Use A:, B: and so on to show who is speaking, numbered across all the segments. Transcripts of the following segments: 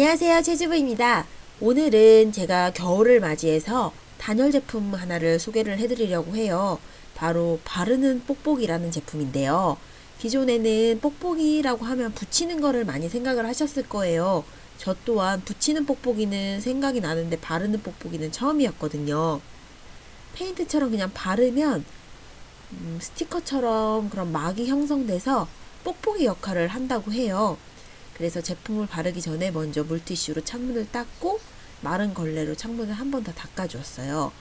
A: 안녕하세요 채주부입니다. 오늘은 제가 겨울을 맞이해서 단열 제품 하나를 소개를 해드리려고 해요. 바로 바르는 뽁뽁이라는 제품인데요. 기존에는 뽁뽁이라고 하면 붙이는 거를 많이 생각을 하셨을 거예요. 저 또한 붙이는 뽁뽁이는 생각이 나는데 바르는 뽁뽁이는 처음이었거든요. 페인트처럼 그냥 바르면 음, 스티커처럼 그런 막이 형성돼서 뽁뽁이 역할을 한다고 해요 그래서 제품을 바르기 전에 먼저 물티슈로 창문을 닦고 마른 걸레로 창문을 한 번 더 닦아주었어요.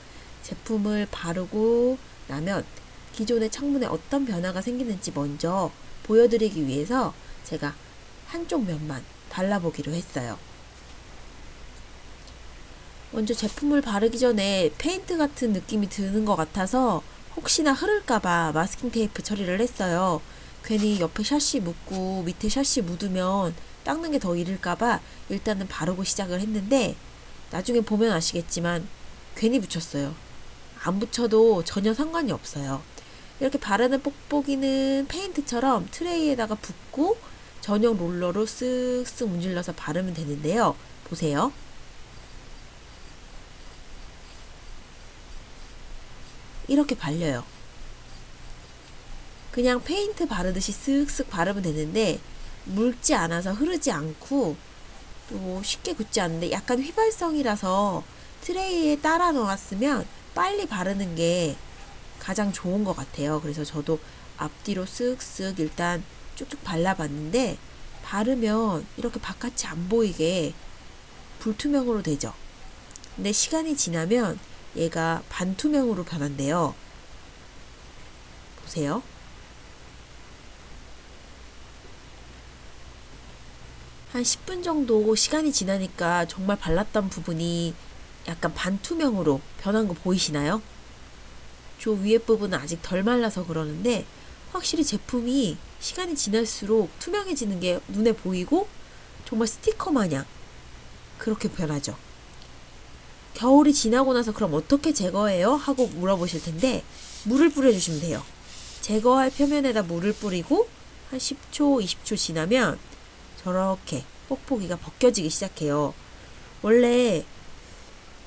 A: 제품을 바르고 나면 기존의 창문에 어떤 변화가 생기는지 먼저 보여드리기 위해서 제가 한쪽 면만 발라보기로 했어요. 먼저 제품을 바르기 전에 페인트 같은 느낌이 드는 것 같아서 혹시나 흐를까봐 마스킹 테이프 처리를 했어요. 괜히 옆에 샷시 묻고 밑에 샷시 묻으면 닦는 게 더 이를까봐 일단은 바르고 시작을 했는데 나중에 보면 아시겠지만 괜히 붙였어요. 안 붙여도 전혀 상관이 없어요. 이렇게 바르는 뽁뽁이는 페인트처럼 트레이에다가 붓고 전용 롤러로 쓱쓱 문질러서 바르면 되는데요. 보세요. 이렇게 발려요. 그냥 페인트 바르듯이 쓱쓱 바르면 되는데 묽지 않아서 흐르지 않고 또 쉽게 굳지 않는데 약간 휘발성이라서 트레이에 따라 놓았으면 빨리 바르는 게 가장 좋은 것 같아요. 그래서 저도 앞뒤로 쓱쓱 일단 쭉쭉 발라봤는데 바르면 이렇게 바깥이 안 보이게 불투명으로 되죠. 근데 시간이 지나면 얘가 반투명으로 변한대요. 보세요. 한 10분 정도 시간이 지나니까 정말 발랐던 부분이 약간 반투명으로 변한 거 보이시나요? 저 위에 부분은 아직 덜 말라서 그러는데 확실히 제품이 시간이 지날수록 투명해지는 게 눈에 보이고 정말 스티커 마냥 그렇게 변하죠. 겨울이 지나고 나서 그럼 어떻게 제거해요? 하고 물어보실 텐데 물을 뿌려주시면 돼요. 제거할 표면에다 물을 뿌리고 한 10초, 20초 지나면 저렇게 뽁뽁이가 벗겨지기 시작해요. 원래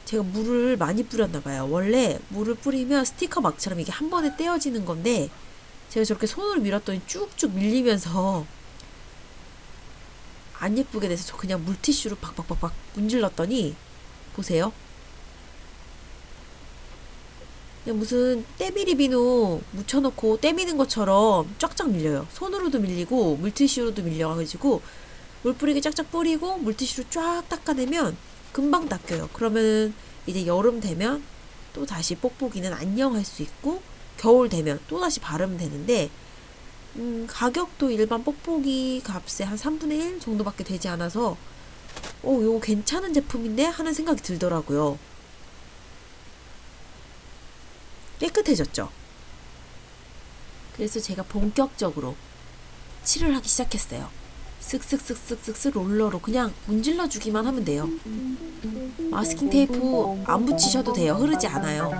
A: 제가 물을 많이 뿌렸나 봐요. 원래 물을 뿌리면 스티커 막처럼 이게 한 번에 떼어지는 건데 제가 저렇게 손으로 밀었더니 쭉쭉 밀리면서 안 예쁘게 돼서 저 그냥 물티슈로 박박박박 문질렀더니 보세요. 그냥 무슨 때밀이 비누 묻혀놓고 때미는 것처럼 쫙쫙 밀려요. 손으로도 밀리고 물티슈로도 밀려가지고 물 뿌리기 쫙쫙 뿌리고 물티슈로 쫙 닦아내면 금방 닦여요. 그러면 이제 여름 되면 또 다시 뽁뽁이는 안녕할 수 있고 겨울 되면 또 다시 바르면 되는데 음, 가격도 일반 뽁뽁이 값의 한 3분의 1 정도밖에 되지 않아서 오, 이거 괜찮은 제품인데 하는 생각이 들더라고요. 깨끗해졌죠? 그래서 제가 본격적으로 칠을 하기 시작했어요. 쓱쓱쓱쓱쓱쓱 롤러로 그냥 문질러 주기만 하면 돼요. 마스킹 테이프 안 붙이셔도 돼요. 흐르지 않아요.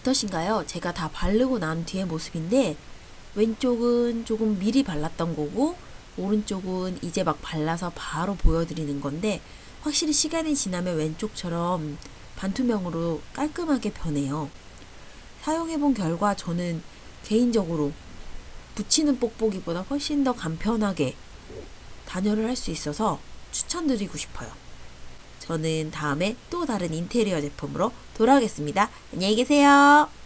A: 어떠신가요? 제가 다 바르고 난 뒤의 모습인데 왼쪽은 조금 미리 발랐던 거고 오른쪽은 이제 막 발라서 바로 보여드리는 건데 확실히 시간이 지나면 왼쪽처럼 반투명으로 깔끔하게 변해요. 사용해본 결과 저는 개인적으로 붙이는 뽁뽁이보다 훨씬 더 간편하게 단열을 할 수 있어서 추천드리고 싶어요. 저는 다음에 또 다른 인테리어 제품으로 돌아오겠습니다. 안녕히 계세요.